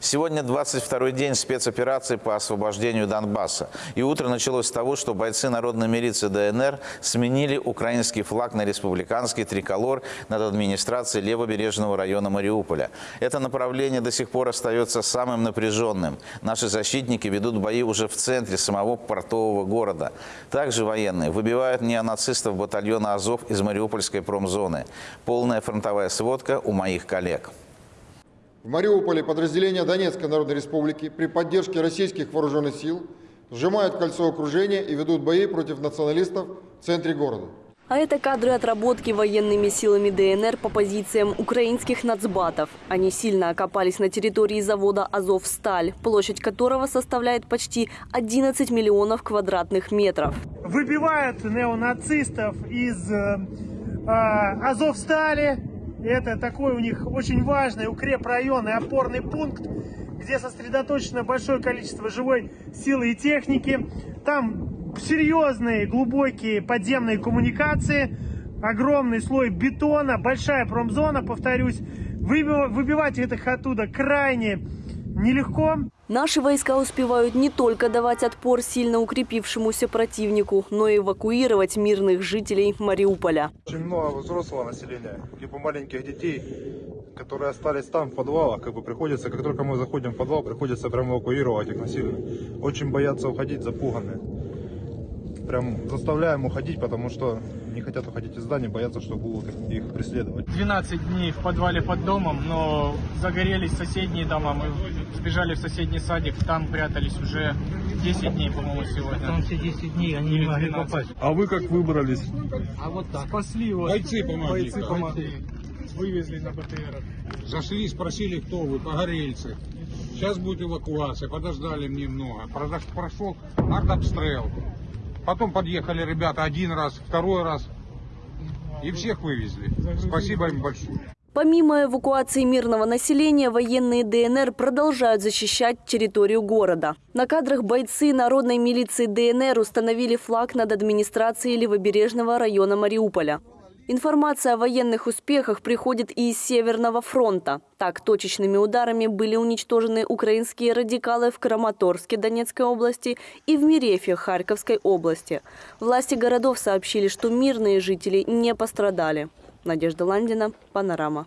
Сегодня 22-й день спецоперации по освобождению Донбасса. И утро началось с того, что бойцы народной милиции ДНР сменили украинский флаг на республиканский триколор над администрацией левобережного района Мариуполя. Это направление до сих пор остается самым напряженным. Наши защитники ведут бои уже в центре самого портового города. Также военные выбивают неонацистов батальона «Азов» из Мариупольской промзоны. Полная фронтовая сводка у моих коллег. В Мариуполе подразделения Донецкой Народной Республики при поддержке российских вооруженных сил сжимают кольцо окружения и ведут бои против националистов в центре города. А это кадры отработки военными силами ДНР по позициям украинских нацбатов. Они сильно окопались на территории завода «Азовсталь», площадь которого составляет почти 11 миллионов квадратных метров. выбивают неонацистов из э, э, Азовстали. Это такой у них очень важный укрепрайон и опорный пункт, где сосредоточено большое количество живой силы и техники. Там серьезные, глубокие подземные коммуникации, огромный слой бетона, большая промзона, повторюсь. Выби- Выбивать их оттуда крайне нелегко. Наши войска успевают не только давать отпор сильно укрепившемуся противнику, но и эвакуировать мирных жителей Мариуполя. Очень много взрослого населения, либо маленьких детей, которые остались там в подвалах, как бы приходится, как только мы заходим в подвал, приходится прям эвакуировать их насильно. Очень боятся уходить, запуганные. Прям заставляем уходить, потому что не хотят уходить из здания, боятся, что будут их, их преследовать. 12 дней в подвале под домом, но загорелись соседние дома. Мы сбежали в соседний садик, там прятались уже 10 дней, по-моему, сегодня. Там все 10 дней, они не могли попасть. А вы как выбрались? А вот так. Спасли вот. Бойцы помогли. Бойцы помогли. Вывезли на БТР. Зашли, спросили, кто вы, погорельцы. Сейчас будет эвакуация, подождали немного. Прошел артобстрел. Потом подъехали ребята один раз, второй раз. И всех вывезли. Спасибо им большое. Помимо эвакуации мирного населения, военные ДНР продолжают защищать территорию города. На кадрах бойцы народной милиции ДНР установили флаг над администрацией левобережного района Мариуполя. Информация о военных успехах приходит и из Северного фронта. Так, точечными ударами были уничтожены украинские радикалы в Краматорске Донецкой области и в Мерефе Харьковской области. Власти городов сообщили, что мирные жители не пострадали. Надежда Ландина, Панорама.